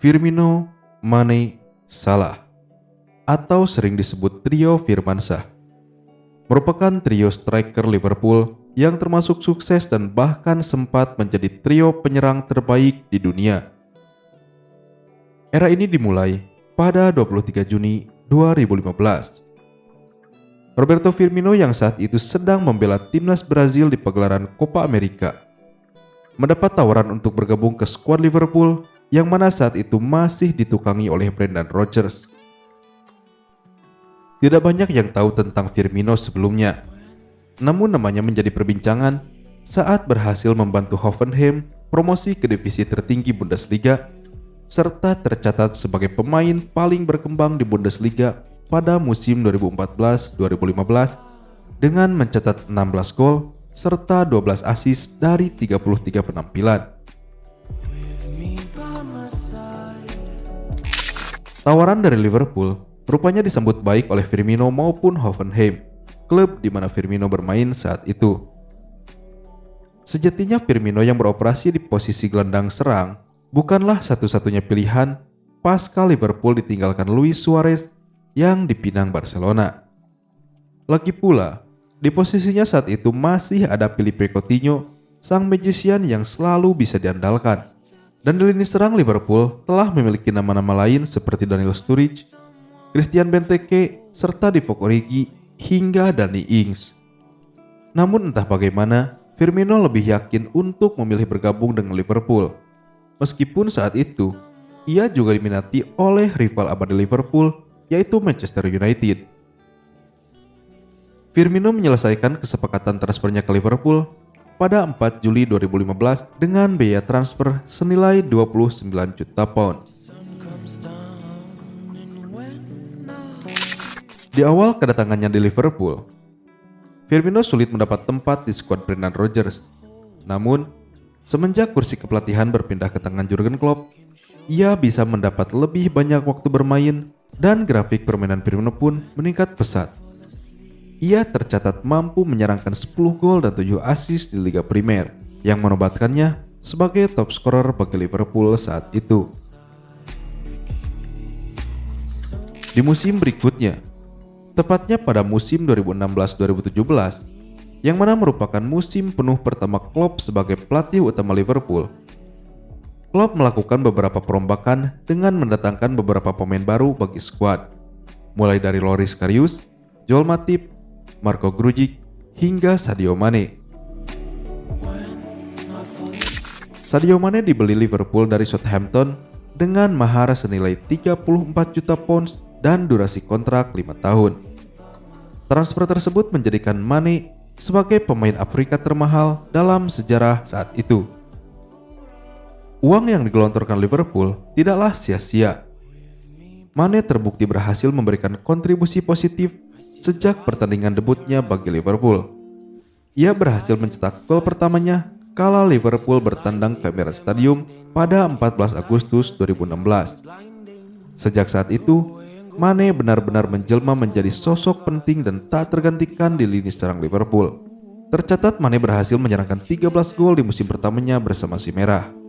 Firmino, Mane, Salah atau sering disebut trio Firmansyah merupakan trio striker Liverpool yang termasuk sukses dan bahkan sempat menjadi trio penyerang terbaik di dunia. Era ini dimulai pada 23 Juni 2015. Roberto Firmino yang saat itu sedang membela timnas Brazil di pagelaran Copa America mendapat tawaran untuk bergabung ke skuad Liverpool yang mana saat itu masih ditukangi oleh Brendan Rodgers. Tidak banyak yang tahu tentang Firmino sebelumnya, namun namanya menjadi perbincangan saat berhasil membantu Hoffenheim promosi ke divisi tertinggi Bundesliga serta tercatat sebagai pemain paling berkembang di Bundesliga pada musim 2014-2015 dengan mencatat 16 gol serta 12 assist dari 33 penampilan. Tawaran dari Liverpool rupanya disambut baik oleh Firmino maupun Hoffenheim, klub di mana Firmino bermain saat itu. Sejatinya Firmino yang beroperasi di posisi gelandang serang bukanlah satu-satunya pilihan pasca Liverpool ditinggalkan Luis Suarez yang dipinang Barcelona. Lagi pula, di posisinya saat itu masih ada Filipe Coutinho, sang magician yang selalu bisa diandalkan. Dan di lini serang Liverpool telah memiliki nama-nama lain seperti Daniel Sturridge, Christian Benteke, serta Divock Origi hingga Danny Ings. Namun entah bagaimana, Firmino lebih yakin untuk memilih bergabung dengan Liverpool. Meskipun saat itu, ia juga diminati oleh rival abadi Liverpool, yaitu Manchester United. Firmino menyelesaikan kesepakatan transfernya ke Liverpool pada 4 Juli 2015 dengan biaya transfer senilai 29 juta pound. Di awal kedatangannya di Liverpool, Firmino sulit mendapat tempat di skuad Brendan Rodgers. Namun, semenjak kursi kepelatihan berpindah ke tangan Jurgen Klopp, ia bisa mendapat lebih banyak waktu bermain dan grafik permainan Firmino pun meningkat pesat. Ia tercatat mampu menyerangkan 10 gol dan 7 assist di Liga Primer yang menobatkannya sebagai top scorer bagi Liverpool saat itu. Di musim berikutnya, tepatnya pada musim 2016-2017, yang mana merupakan musim penuh pertama Klopp sebagai pelatih utama Liverpool. Klopp melakukan beberapa perombakan dengan mendatangkan beberapa pemain baru bagi skuad, mulai dari Loris Karius, Joel Matip, Marco Grujic, hingga Sadio Mane. Sadio Mane dibeli Liverpool dari Southampton dengan mahar senilai 34 juta pounds dan durasi kontrak 5 tahun. Transfer tersebut menjadikan Mane sebagai pemain Afrika termahal dalam sejarah saat itu. Uang yang digelontorkan Liverpool tidaklah sia-sia. Mane terbukti berhasil memberikan kontribusi positif sejak pertandingan debutnya bagi Liverpool. Ia berhasil mencetak gol pertamanya kala Liverpool bertandang ke Emirates Stadium pada 14 Agustus 2016. Sejak saat itu, Mane benar-benar menjelma menjadi sosok penting dan tak tergantikan di lini serang Liverpool. Tercatat Mane berhasil menyerangkan 13 gol di musim pertamanya bersama si Merah.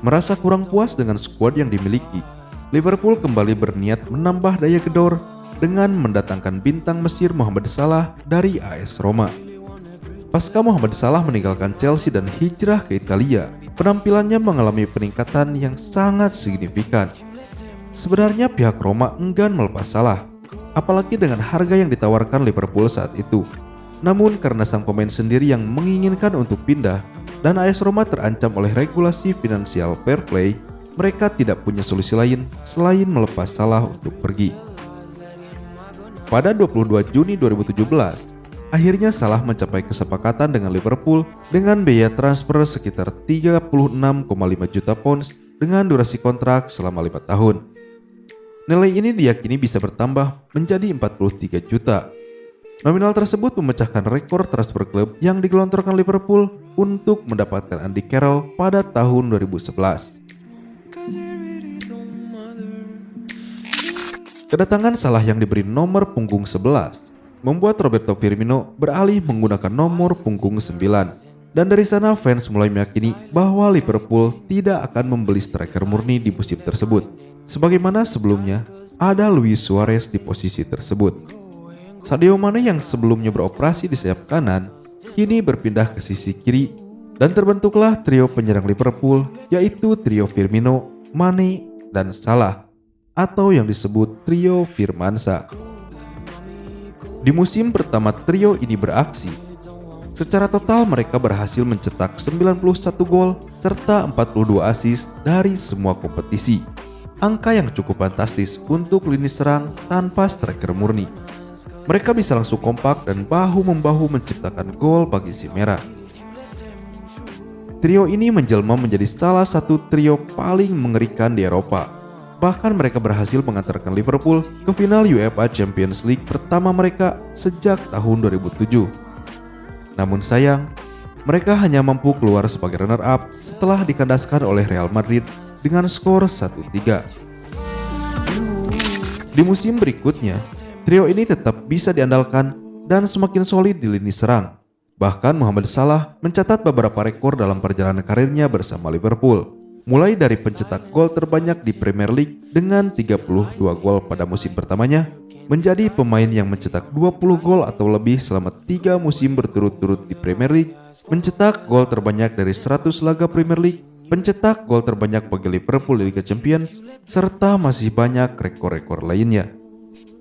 Merasa kurang puas dengan skuad yang dimiliki, Liverpool kembali berniat menambah daya gedor dengan mendatangkan bintang Mesir Muhammad Salah dari AS Roma. Pasca Muhammad Salah meninggalkan Chelsea dan hijrah ke Italia, penampilannya mengalami peningkatan yang sangat signifikan. Sebenarnya pihak Roma enggan melepas Salah, apalagi dengan harga yang ditawarkan Liverpool saat itu. Namun karena sang pemain sendiri yang menginginkan untuk pindah dan AS Roma terancam oleh regulasi finansial fair play, mereka tidak punya solusi lain selain melepas Salah untuk pergi. Pada 22 Juni 2017, Akhirnya Salah mencapai kesepakatan dengan Liverpool dengan biaya transfer sekitar 36,5 juta pounds dengan durasi kontrak selama 5 tahun. Nilai ini diyakini bisa bertambah menjadi 43 juta. Nominal tersebut memecahkan rekor transfer klub yang digelontorkan Liverpool untuk mendapatkan Andy Carroll pada tahun 2011. Kedatangan Salah yang diberi nomor punggung 11 membuat Roberto Firmino beralih menggunakan nomor punggung 9. Dan dari sana fans mulai meyakini bahwa Liverpool tidak akan membeli striker murni di musim tersebut. Sebagaimana sebelumnya, ada Luis Suarez di posisi tersebut. Sadio Mane yang sebelumnya beroperasi di sayap kanan, kini berpindah ke sisi kiri dan terbentuklah trio penyerang Liverpool yaitu trio Firmino, Mane, dan Salah atau yang disebut trio Firmansa. Di musim pertama trio ini beraksi, Secara total mereka berhasil mencetak 91 gol serta 42 assist dari semua kompetisi. Angka yang cukup fantastis untuk lini serang tanpa striker murni. Mereka bisa langsung kompak dan bahu-membahu menciptakan gol bagi si merah. Trio ini menjelma menjadi salah satu trio paling mengerikan di Eropa. Bahkan mereka berhasil mengantarkan Liverpool ke final UEFA Champions League pertama mereka sejak tahun 2007 namun sayang, mereka hanya mampu keluar sebagai runner-up setelah dikandaskan oleh Real Madrid dengan skor 1-3. Di musim berikutnya, trio ini tetap bisa diandalkan dan semakin solid di lini serang. Bahkan Muhammad Salah mencatat beberapa rekor dalam perjalanan karirnya bersama Liverpool. Mulai dari pencetak gol terbanyak di Premier League dengan 32 gol pada musim pertamanya menjadi pemain yang mencetak 20 gol atau lebih selama tiga musim berturut-turut di Premier League, mencetak gol terbanyak dari 100 laga Premier League, pencetak gol terbanyak bagi Liverpool di Liga Champions, serta masih banyak rekor-rekor lainnya.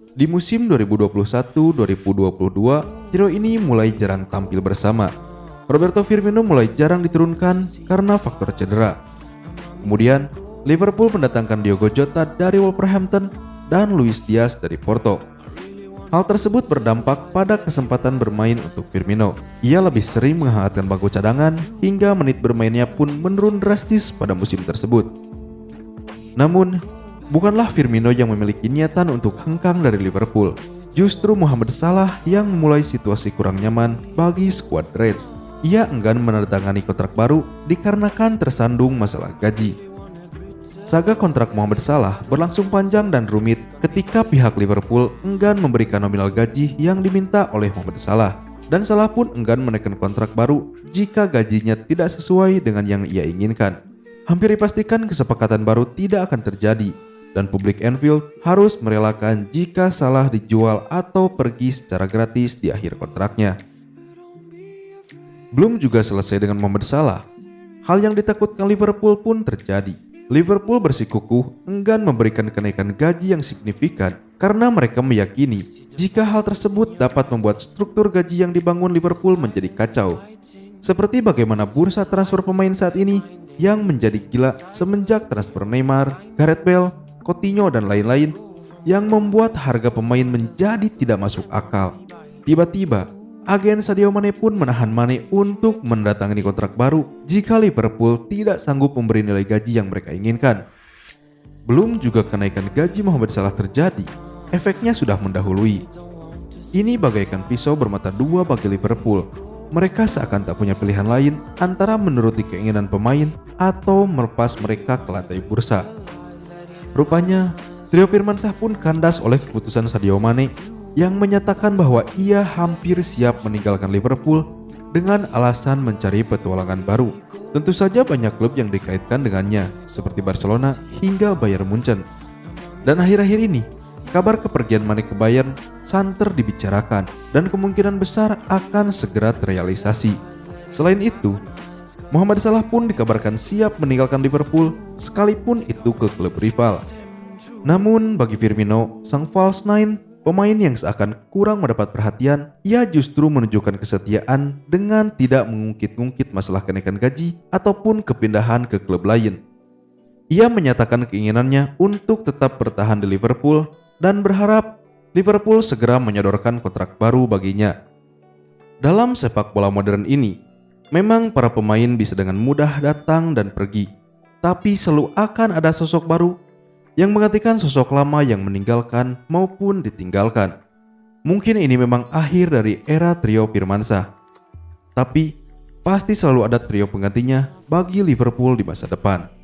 Di musim 2021-2022, trio ini mulai jarang tampil bersama. Roberto Firmino mulai jarang diturunkan karena faktor cedera. Kemudian, Liverpool mendatangkan Diogo Jota dari Wolverhampton dan Luis Diaz dari Porto. Hal tersebut berdampak pada kesempatan bermain untuk Firmino. Ia lebih sering menghangatkan bangku cadangan hingga menit bermainnya pun menurun drastis pada musim tersebut. Namun, bukanlah Firmino yang memiliki niatan untuk hengkang dari Liverpool. Justru Muhammad Salah yang memulai situasi kurang nyaman bagi skuad Reds. Ia enggan menandatangani kontrak baru dikarenakan tersandung masalah gaji. Saga kontrak Mohamed Salah berlangsung panjang dan rumit ketika pihak Liverpool enggan memberikan nominal gaji yang diminta oleh Mohamed Salah dan Salah pun enggan menaikkan kontrak baru jika gajinya tidak sesuai dengan yang ia inginkan. Hampir dipastikan kesepakatan baru tidak akan terjadi dan publik Anfield harus merelakan jika Salah dijual atau pergi secara gratis di akhir kontraknya. Belum juga selesai dengan Mohamed Salah, hal yang ditakutkan Liverpool pun terjadi Liverpool bersikukuh enggan memberikan kenaikan gaji yang signifikan karena mereka meyakini jika hal tersebut dapat membuat struktur gaji yang dibangun Liverpool menjadi kacau. Seperti bagaimana bursa transfer pemain saat ini yang menjadi gila semenjak transfer Neymar, Gareth Bale, Coutinho dan lain-lain yang membuat harga pemain menjadi tidak masuk akal. Tiba-tiba agen Sadio Mane pun menahan Mane untuk mendatangi kontrak baru jika Liverpool tidak sanggup memberi nilai gaji yang mereka inginkan. Belum juga kenaikan gaji Mohamed Salah terjadi, efeknya sudah mendahului. Ini bagaikan pisau bermata dua bagi Liverpool. Mereka seakan tak punya pilihan lain antara menuruti keinginan pemain atau melepas mereka ke lantai bursa. Rupanya, Trio Firmansyah pun kandas oleh keputusan Sadio Mane yang menyatakan bahwa ia hampir siap meninggalkan Liverpool dengan alasan mencari petualangan baru. Tentu saja banyak klub yang dikaitkan dengannya, seperti Barcelona hingga Bayern Munchen. Dan akhir-akhir ini, kabar kepergian Mane ke Bayern santer dibicarakan dan kemungkinan besar akan segera terrealisasi. Selain itu, Muhammad Salah pun dikabarkan siap meninggalkan Liverpool sekalipun itu ke klub rival. Namun bagi Firmino, sang false nine Pemain yang seakan kurang mendapat perhatian, ia justru menunjukkan kesetiaan dengan tidak mengungkit-ungkit masalah kenaikan gaji ataupun kepindahan ke klub lain. Ia menyatakan keinginannya untuk tetap bertahan di Liverpool dan berharap Liverpool segera menyodorkan kontrak baru baginya. Dalam sepak bola modern ini, memang para pemain bisa dengan mudah datang dan pergi, tapi selalu akan ada sosok baru yang menggantikan sosok lama yang meninggalkan maupun ditinggalkan. Mungkin ini memang akhir dari era trio Firmansyah. Tapi pasti selalu ada trio penggantinya bagi Liverpool di masa depan.